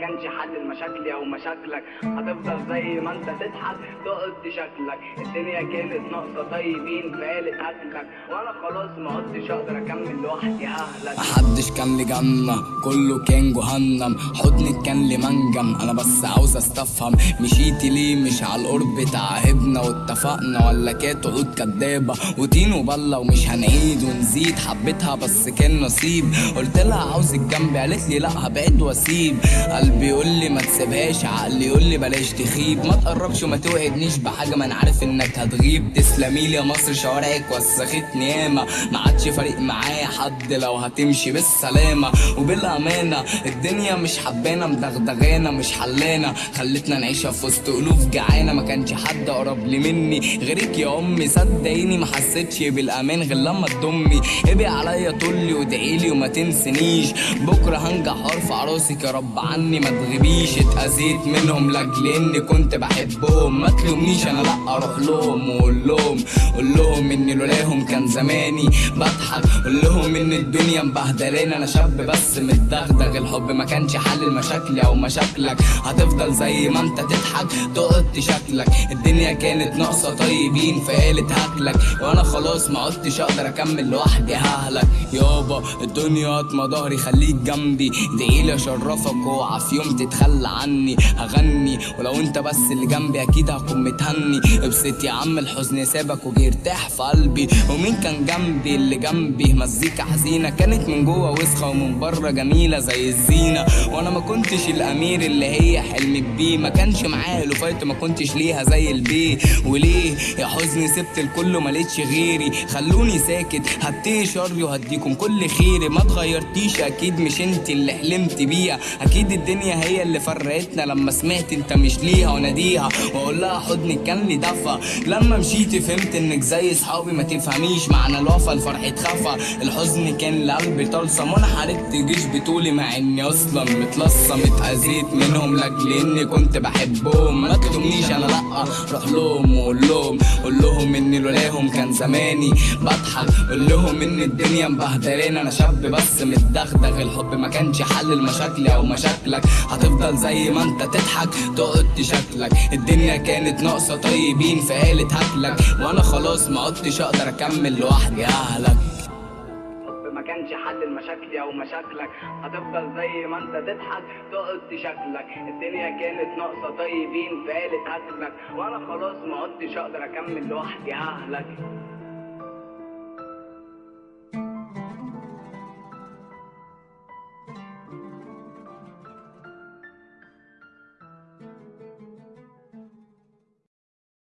كانش حل لمشاكلي أو مشاكلك. هتفضل زي ما أنت تضحك تقعد تشكلك الدنيا كانت ناقصة طيبين فقالت هاكلك وأنا خلاص ما عدتش أقدر أكمل لوحدي ههلك محدش كان لي جنة كله كان جهنم. حضنك كان لي منجم أنا بس عاوز أستفهم. مشيتي ليه؟ مش على القرب تعهدنا واتفقنا ولا كانت عقود كدابة؟ وتين وبلة ومش هنعيد ونزيد. حبيتها بس كان نصيب. قلت لها عاوزك جنبي قالت لي لا هبعد وأسيب. قلبي يقول لي ما تسيبهاش عقلي يقول لي بلاش تخيب. ما تقربش وما توعدنيش بحاجة ما أنا عارف إنك هتغيب. تسلمي لي يا مصر شوارعك وسختني ياما ما عادش فارق معايا حد لو هتمشي بالسلامة. وبالأمانة الدنيا مش حبانا مدغدغانا مش حلانا خلتنا نعيشها في وسط ألوف جعانة. ما كانش حد قرب لي مني. غيرك يا أمي صدقيني ما حسيتش بالأمان غير لما تضمي. ابقي عليا طولي وادعيلي وما تنسنيش. بكرة هنجح وارفع راسك يا رب عني. ما تغيبيش اتأذيت منهم لأجل إني كنت بحبهم. ما تلومنيش أنا لأ أروح لهم وأقول لهم قول لهم إني لولاهم كان زماني بضحك. قول لهم إن الدنيا مبهدلاني أنا شاب بس متدغدغ. الحب ما كانش حل لمشاكلي أو مشاكلك. هتفضل زي ما أنت تضحك تقعد تشكلك الدنيا كانت ناقصة طيبين فقالت هاكلك وأنا خلاص ما عدتش أقدر أكمل لوحدي ههلك. يابا الدنيا أطمى ظهري خليك جنبي. ادعيلي اشرفك اوعى في يوم تتخلى عني هغني. ولو انت بس اللي جنبي أكيد هكون متهني. ابسط يا عم الحزن سابك وجه ارتاح في قلبي. ومين كان جنبي اللي جنبي؟ مزيكا حزينة كانت من جوه وسخة ومن بره جميلة زي الزينة. وأنا ما كنتش الأمير اللي هي حلمت بيه ما كانش معايا لوفايت ما كنتش ليها زي البيه وليه يا حزني سبت الكل وما لقيتش غيري؟ خلوني ساكت هتقي شري وهديكم كل خيري. ما اتغيرتيش أكيد مش انت اللي حلمت بيها. أكيد الدنيا هي اللي فرقتنا. لما سمعت انت مش ليها وناديها وأقول لها حضنك كان لي دفى لما مشيتي فهمت إنك زي صحابي ما تفهميش معنى الوفا. الفرح اتخفى الحزن كان لقلبي طلسم وأنا حاربت جيش بطولي مع إني أصلا متلصم. اتأذيت منهم لأجل إني كنت بحبهم. ما تلومنيش أنا لأ روح لهم وقول لهم. قول لهم اني لولاهم كان زماني بضحك. قول لهم إن الدنيا مبهدلاني. أنا شاب بس متدغدغ. الحب ما كانش حل لمشاكلي أو مشاكلك. هتفضل زي ما انت تضحك. تقعد تشكلك الدنيا كانت ناقصة طيبين فقالت هاكلك وأنا خلاص ما عدتش أقدر أكمل لوحدي. أهلك. كانش حل لمشاكلي أو مشاكلك. هتفضل زي ما انت تضحك. تقعد تشكلك الدنيا كانت ناقصة طيبين فقالت هاكلك وأنا خلاص ما عدتش أقدر أكمل لوحدي. ههلك